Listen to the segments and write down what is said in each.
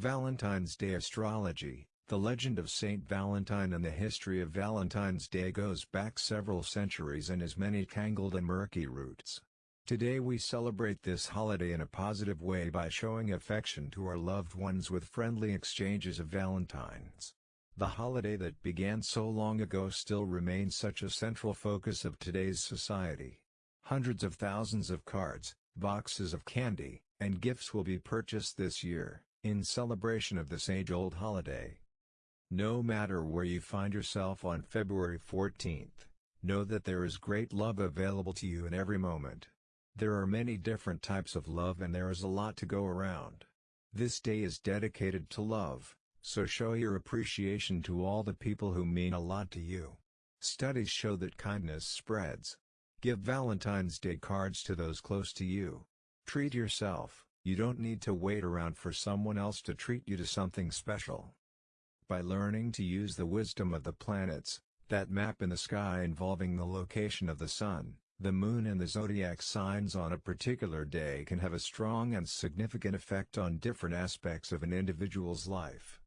Valentine's Day Astrology The legend of Saint Valentine and the history of Valentine's Day goes back several centuries and has many tangled and murky roots. Today we celebrate this holiday in a positive way by showing affection to our loved ones with friendly exchanges of valentines. The holiday that began so long ago still remains such a central focus of today's society. Hundreds of thousands of cards, boxes of candy, and gifts will be purchased this year, in celebration of this age-old holiday. No matter where you find yourself on February 14th, know that there is great love available to you in every moment. There are many different types of love and there is a lot to go around. This day is dedicated to love, so show your appreciation to all the people who mean a lot to you. Studies show that kindness spreads. Give Valentine's Day cards to those close to you. Treat yourself, you don't need to wait around for someone else to treat you to something special. By learning to use the wisdom of the planets, that map in the sky involving the location of the sun, the moon and the zodiac signs on a particular day can have a strong and significant effect on different aspects of an individual's life.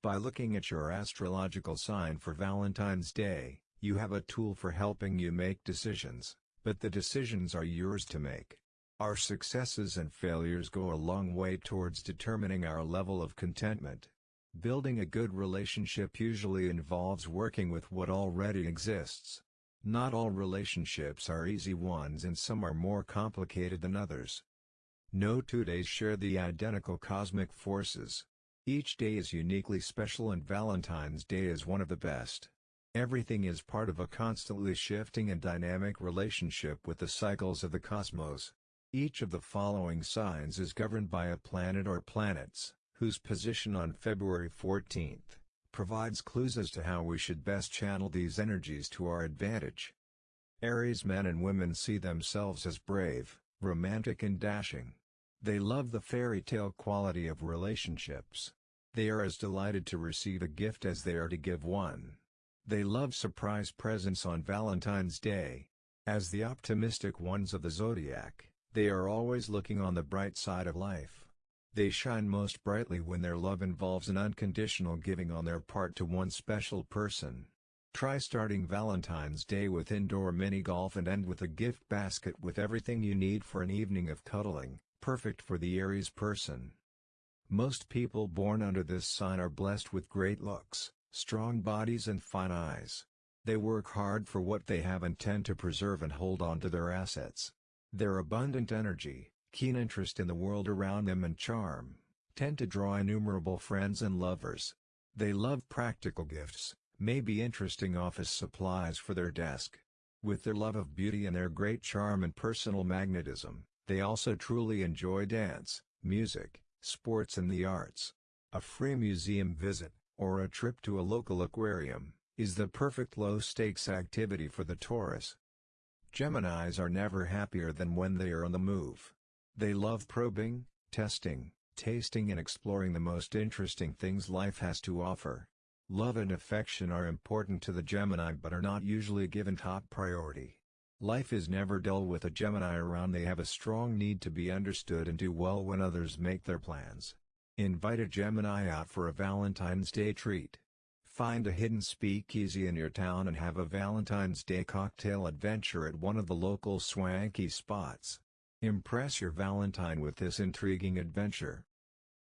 By looking at your astrological sign for Valentine's Day, you have a tool for helping you make decisions, but the decisions are yours to make. Our successes and failures go a long way towards determining our level of contentment. Building a good relationship usually involves working with what already exists. Not all relationships are easy ones and some are more complicated than others. No two days share the identical cosmic forces. Each day is uniquely special and Valentine's Day is one of the best. Everything is part of a constantly shifting and dynamic relationship with the cycles of the cosmos. Each of the following signs is governed by a planet or planets, whose position on February 14 provides clues as to how we should best channel these energies to our advantage. Aries men and women see themselves as brave, romantic and dashing. They love the fairy tale quality of relationships. They are as delighted to receive a gift as they are to give one. They love surprise presents on Valentine's Day. As the optimistic ones of the zodiac, they are always looking on the bright side of life. They shine most brightly when their love involves an unconditional giving on their part to one special person. Try starting Valentine's Day with indoor mini golf and end with a gift basket with everything you need for an evening of cuddling, perfect for the Aries person. Most people born under this sign are blessed with great looks, strong bodies and fine eyes. They work hard for what they have and tend to preserve and hold on to their assets. Their abundant energy, keen interest in the world around them and charm, tend to draw innumerable friends and lovers. They love practical gifts, maybe interesting office supplies for their desk. With their love of beauty and their great charm and personal magnetism, they also truly enjoy dance, music, sports and the arts. A free museum visit, or a trip to a local aquarium, is the perfect low-stakes activity for the Taurus. Geminis are never happier than when they are on the move. They love probing, testing, tasting and exploring the most interesting things life has to offer. Love and affection are important to the Gemini but are not usually given top priority. Life is never dull with a Gemini around they have a strong need to be understood and do well when others make their plans. Invite a Gemini out for a Valentine's Day treat. Find a hidden speakeasy in your town and have a Valentine's Day cocktail adventure at one of the local swanky spots. Impress your Valentine with this intriguing adventure.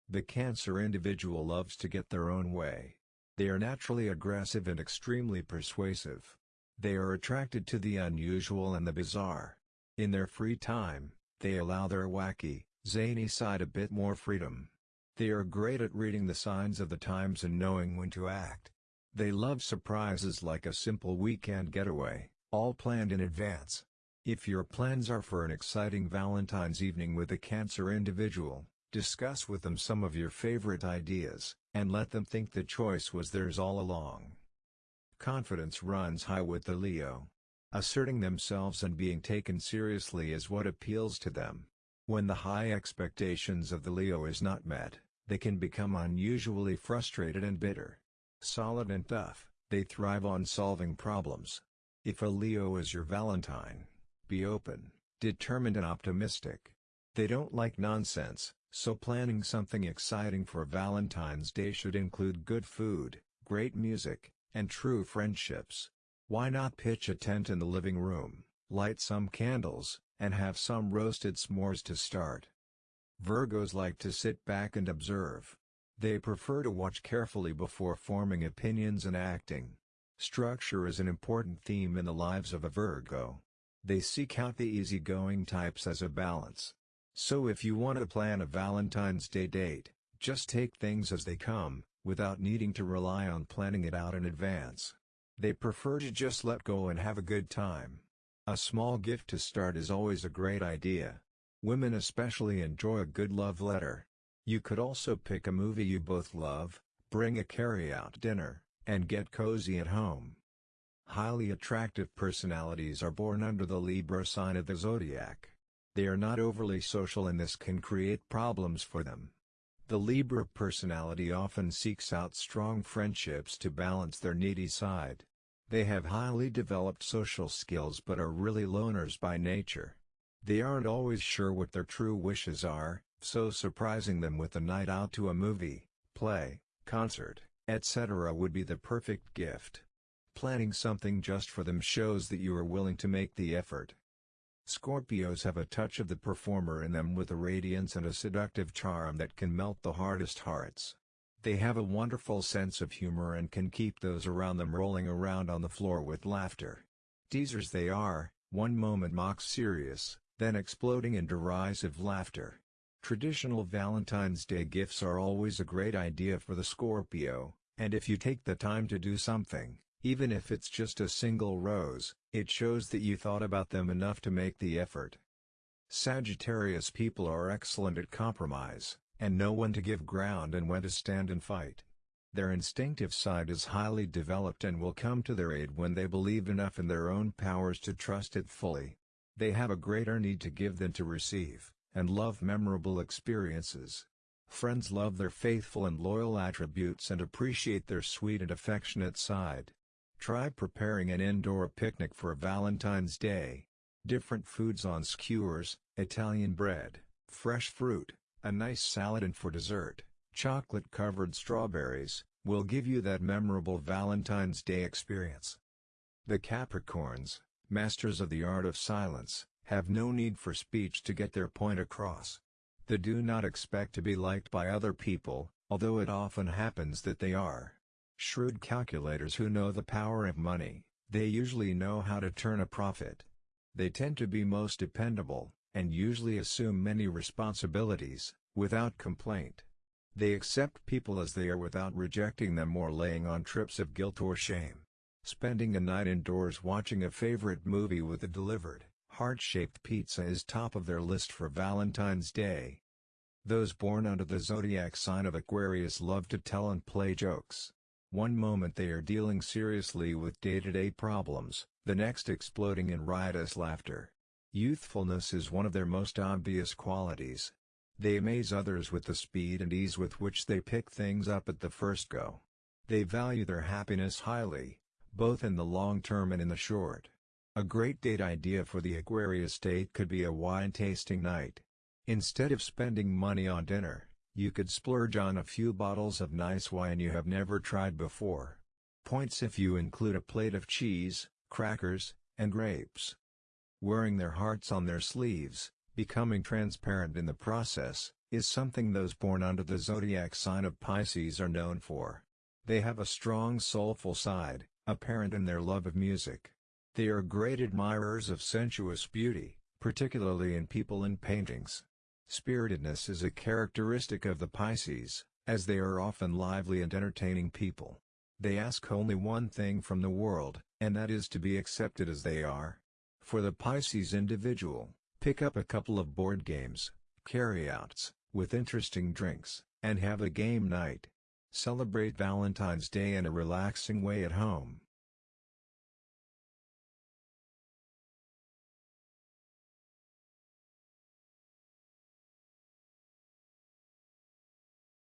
The Cancer individual loves to get their own way. They are naturally aggressive and extremely persuasive. They are attracted to the unusual and the bizarre. In their free time, they allow their wacky, zany side a bit more freedom. They are great at reading the signs of the times and knowing when to act. They love surprises like a simple weekend getaway, all planned in advance. If your plans are for an exciting Valentine's evening with a Cancer individual, discuss with them some of your favorite ideas, and let them think the choice was theirs all along. Confidence runs high with the Leo. Asserting themselves and being taken seriously is what appeals to them. When the high expectations of the Leo is not met, they can become unusually frustrated and bitter. Solid and tough, they thrive on solving problems. If a Leo is your Valentine, be open, determined and optimistic. They don't like nonsense, So planning something exciting for Valentine's Day should include good food, great music, and true friendships. Why not pitch a tent in the living room, light some candles, and have some roasted s'mores to start? Virgos like to sit back and observe. They prefer to watch carefully before forming opinions and acting. Structure is an important theme in the lives of a Virgo. They seek out the easygoing types as a balance. So if you want to plan a Valentine's Day date, just take things as they come, without needing to rely on planning it out in advance. They prefer to just let go and have a good time. A small gift to start is always a great idea. Women especially enjoy a good love letter. You could also pick a movie you both love, bring a carry-out dinner, and get cozy at home. Highly attractive personalities are born under the Libra sign of the zodiac. They are not overly social and this can create problems for them. The Libra personality often seeks out strong friendships to balance their needy side. They have highly developed social skills but are really loners by nature. They aren't always sure what their true wishes are, so surprising them with a night out to a movie, play, concert, etc. would be the perfect gift. Planning something just for them shows that you are willing to make the effort. Scorpios have a touch of the performer in them with a radiance and a seductive charm that can melt the hardest hearts. They have a wonderful sense of humor and can keep those around them rolling around on the floor with laughter. Teasers they are, one moment mock serious, then exploding in derisive laughter. Traditional Valentine's Day gifts are always a great idea for the Scorpio, and if you take the time to do something, even if it's just a single rose, it shows that you thought about them enough to make the effort. Sagittarius people are excellent at compromise, and know when to give ground and when to stand and fight. Their instinctive side is highly developed and will come to their aid when they believe enough in their own powers to trust it fully. They have a greater need to give than to receive, and love memorable experiences. Friends love their faithful and loyal attributes and appreciate their sweet and affectionate side. Try preparing an indoor picnic for a Valentine's Day. Different foods on skewers, Italian bread, fresh fruit, a nice salad and for dessert, chocolate-covered strawberries, will give you that memorable Valentine's Day experience. The Capricorns, masters of the art of silence, have no need for speech to get their point across. They do not expect to be liked by other people, although it often happens that they are. Shrewd calculators who know the power of money, they usually know how to turn a profit. They tend to be most dependable, and usually assume many responsibilities, without complaint. They accept people as they are without rejecting them or laying on trips of guilt or shame. Spending a night indoors watching a favorite movie with a delivered, heart-shaped pizza is top of their list for Valentine's Day. Those born under the zodiac sign of Aquarius love to tell and play jokes. One moment they are dealing seriously with day-to-day -day problems, the next exploding in riotous laughter. Youthfulness is one of their most obvious qualities. They amaze others with the speed and ease with which they pick things up at the first go. They value their happiness highly, both in the long term and in the short. A great date idea for the Aquarius date could be a wine tasting night. Instead of spending money on dinner, you could splurge on a few bottles of nice wine you have never tried before. Points if you include a plate of cheese, crackers, and grapes. Wearing their hearts on their sleeves, becoming transparent in the process, is something those born under the zodiac sign of Pisces are known for. They have a strong soulful side, apparent in their love of music. They are great admirers of sensuous beauty, particularly in people and paintings. Spiritedness is a characteristic of the Pisces, as they are often lively and entertaining people. They ask only one thing from the world, and that is to be accepted as they are. For the Pisces individual, pick up a couple of board games, carryouts, with interesting drinks, and have a game night. Celebrate Valentine's Day in a relaxing way at home.